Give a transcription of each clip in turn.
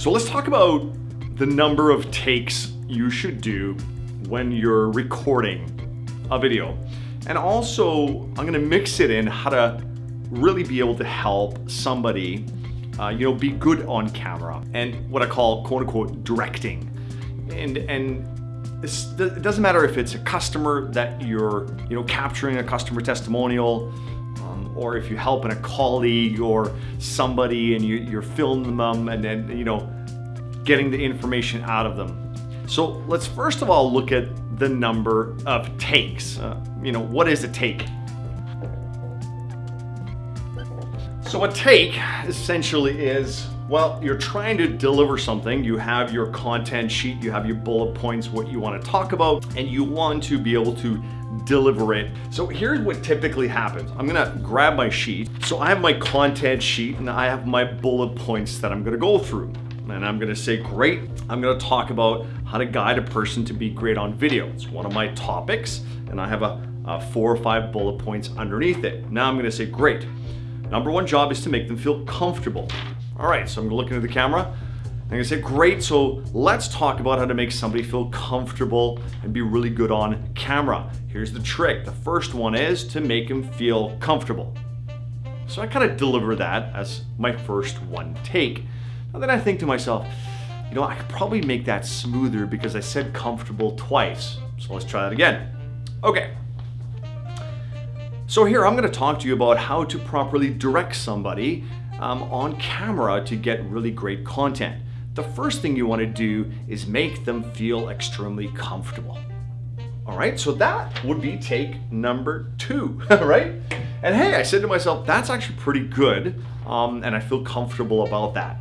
So let's talk about the number of takes you should do when you're recording a video. And also, I'm gonna mix it in how to really be able to help somebody, uh, you know, be good on camera and what I call quote unquote directing. And, and it doesn't matter if it's a customer that you're, you know, capturing a customer testimonial, or if you're helping a colleague or somebody and you, you're filming them and then, you know, getting the information out of them. So let's first of all look at the number of takes. Uh, you know, what is a take? So a take essentially is, well, you're trying to deliver something. You have your content sheet, you have your bullet points, what you want to talk about, and you want to be able to deliver it. So here's what typically happens. I'm gonna grab my sheet. So I have my content sheet and I have my bullet points that I'm gonna go through. And I'm gonna say, great, I'm gonna talk about how to guide a person to be great on video. It's one of my topics and I have a, a four or five bullet points underneath it. Now I'm gonna say, great, Number one job is to make them feel comfortable. All right, so I'm gonna look into the camera. I'm gonna say, great, so let's talk about how to make somebody feel comfortable and be really good on camera. Here's the trick. The first one is to make them feel comfortable. So I kind of deliver that as my first one take. And then I think to myself, you know, I could probably make that smoother because I said comfortable twice. So let's try that again. Okay, so here I'm going to talk to you about how to properly direct somebody um, on camera to get really great content. The first thing you want to do is make them feel extremely comfortable. All right, so that would be take number two, right? And hey, I said to myself, that's actually pretty good, um, and I feel comfortable about that.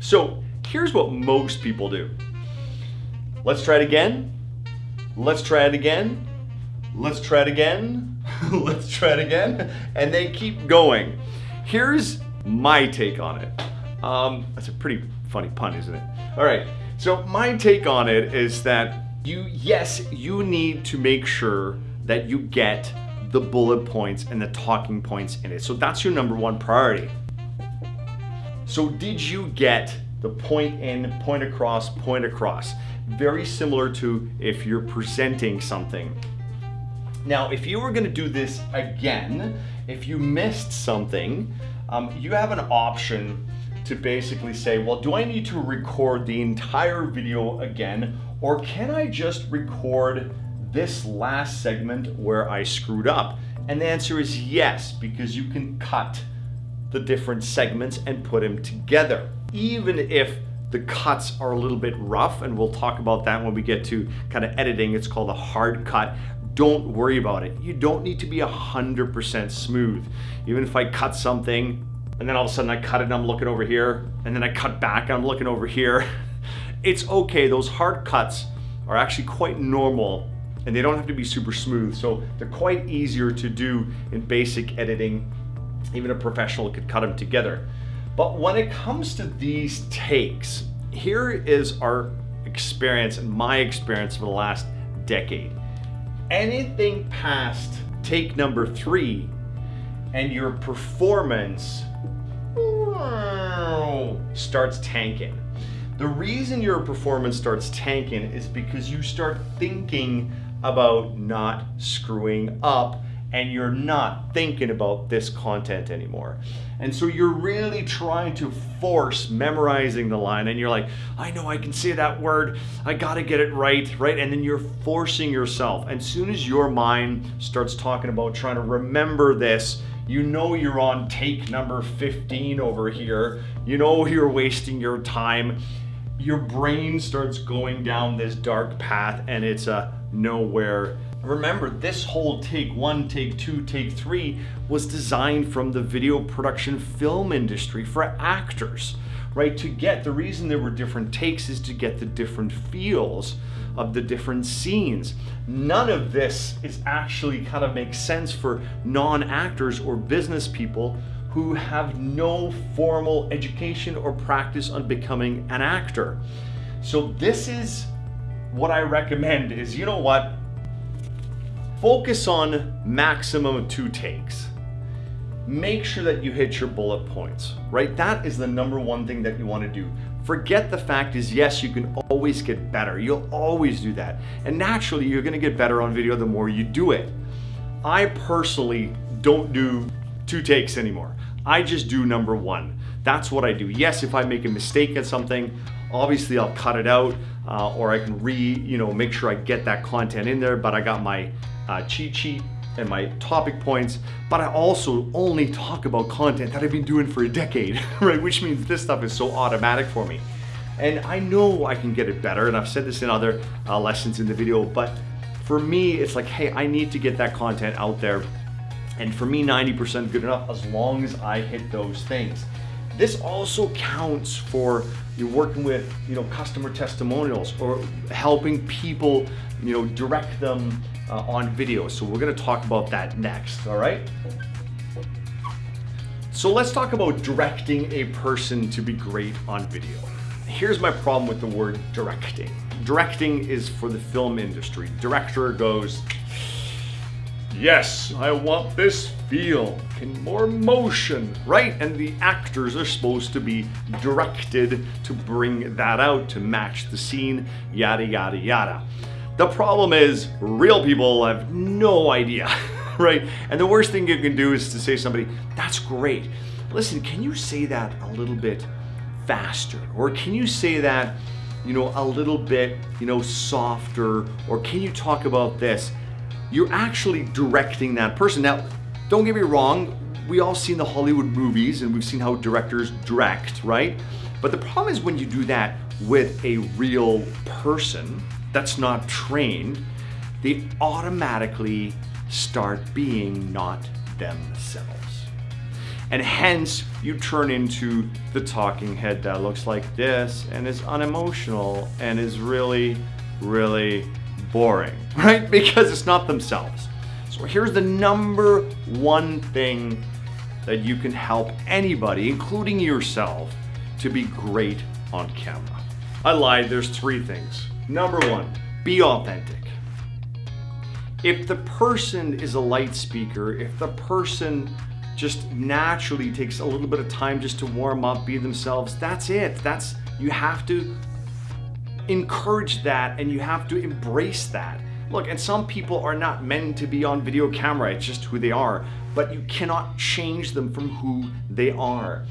So here's what most people do. Let's try it again. Let's try it again. Let's try it again. Let's try it again. And they keep going. Here's my take on it. Um, that's a pretty funny pun, isn't it? All right, so my take on it is that you, yes, you need to make sure that you get the bullet points and the talking points in it. So that's your number one priority. So did you get the point in, point across, point across? Very similar to if you're presenting something now, if you were gonna do this again, if you missed something, um, you have an option to basically say, well, do I need to record the entire video again, or can I just record this last segment where I screwed up? And the answer is yes, because you can cut the different segments and put them together. Even if the cuts are a little bit rough, and we'll talk about that when we get to kind of editing. It's called a hard cut don't worry about it. You don't need to be 100% smooth. Even if I cut something and then all of a sudden I cut it and I'm looking over here and then I cut back and I'm looking over here. It's okay, those hard cuts are actually quite normal and they don't have to be super smooth. So they're quite easier to do in basic editing. Even a professional could cut them together. But when it comes to these takes, here is our experience and my experience for the last decade anything past take number three and your performance starts tanking. The reason your performance starts tanking is because you start thinking about not screwing up and you're not thinking about this content anymore. And so you're really trying to force memorizing the line and you're like, I know I can say that word, I gotta get it right, right? And then you're forcing yourself. And as soon as your mind starts talking about trying to remember this, you know you're on take number 15 over here, you know you're wasting your time, your brain starts going down this dark path and it's a nowhere Remember, this whole take one, take two, take three was designed from the video production film industry for actors, right? To get, the reason there were different takes is to get the different feels of the different scenes. None of this is actually kind of makes sense for non-actors or business people who have no formal education or practice on becoming an actor. So this is what I recommend is, you know what? Focus on maximum two takes. Make sure that you hit your bullet points, right? That is the number one thing that you want to do. Forget the fact is yes, you can always get better. You'll always do that. And naturally, you're gonna get better on video the more you do it. I personally don't do two takes anymore. I just do number one. That's what I do. Yes, if I make a mistake at something, obviously I'll cut it out uh, or I can re, you know, make sure I get that content in there, but I got my uh, cheat sheet and my topic points, but I also only talk about content that I've been doing for a decade, right? Which means this stuff is so automatic for me. And I know I can get it better, and I've said this in other uh, lessons in the video, but for me, it's like, hey, I need to get that content out there. And for me, 90% good enough as long as I hit those things. This also counts for you working with, you know, customer testimonials or helping people, you know, direct them uh, on video. So we're gonna talk about that next, all right? So let's talk about directing a person to be great on video. Here's my problem with the word directing. Directing is for the film industry. Director goes, yes, I want this feel and more motion, right? And the actors are supposed to be directed to bring that out, to match the scene, yada, yada, yada. The problem is real people have no idea, right? And the worst thing you can do is to say to somebody, that's great. Listen, can you say that a little bit faster? Or can you say that, you know, a little bit, you know, softer? Or can you talk about this? You're actually directing that person. Now, don't get me wrong, we all seen the Hollywood movies and we've seen how directors direct, right? But the problem is when you do that with a real person, that's not trained, they automatically start being not themselves. And hence you turn into the talking head that looks like this and is unemotional and is really, really boring, right? Because it's not themselves. So here's the number one thing that you can help anybody, including yourself, to be great on camera. I lied, there's three things. Number one, be authentic. If the person is a light speaker, if the person just naturally takes a little bit of time just to warm up, be themselves, that's it. That's you have to encourage that and you have to embrace that. Look, and some people are not meant to be on video camera, it's just who they are, but you cannot change them from who they are.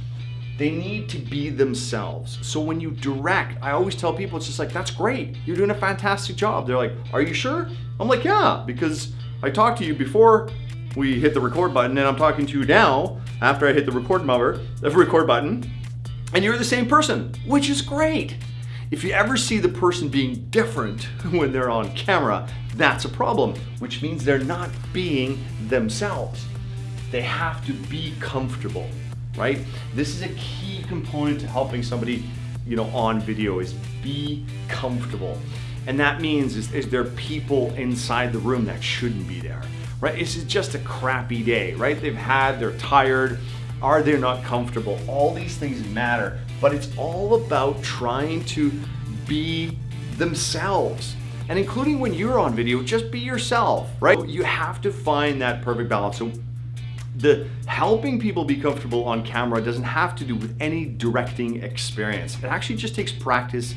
They need to be themselves. So when you direct, I always tell people, it's just like, that's great. You're doing a fantastic job. They're like, are you sure? I'm like, yeah, because I talked to you before we hit the record button and I'm talking to you now after I hit the record button, the record button, and you're the same person, which is great. If you ever see the person being different when they're on camera, that's a problem, which means they're not being themselves. They have to be comfortable right? This is a key component to helping somebody, you know, on video is be comfortable. And that means is, is there people inside the room that shouldn't be there, right? This Is just a crappy day, right? They've had, they're tired, are they not comfortable? All these things matter, but it's all about trying to be themselves. And including when you're on video, just be yourself, right? You have to find that perfect balance. So the helping people be comfortable on camera doesn't have to do with any directing experience. It actually just takes practice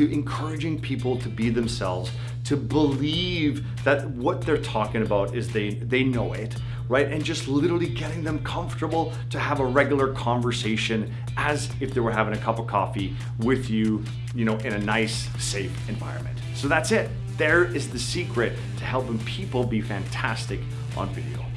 to encouraging people to be themselves, to believe that what they're talking about is they, they know it, right? And just literally getting them comfortable to have a regular conversation as if they were having a cup of coffee with you, you know, in a nice, safe environment. So that's it. There is the secret to helping people be fantastic on video.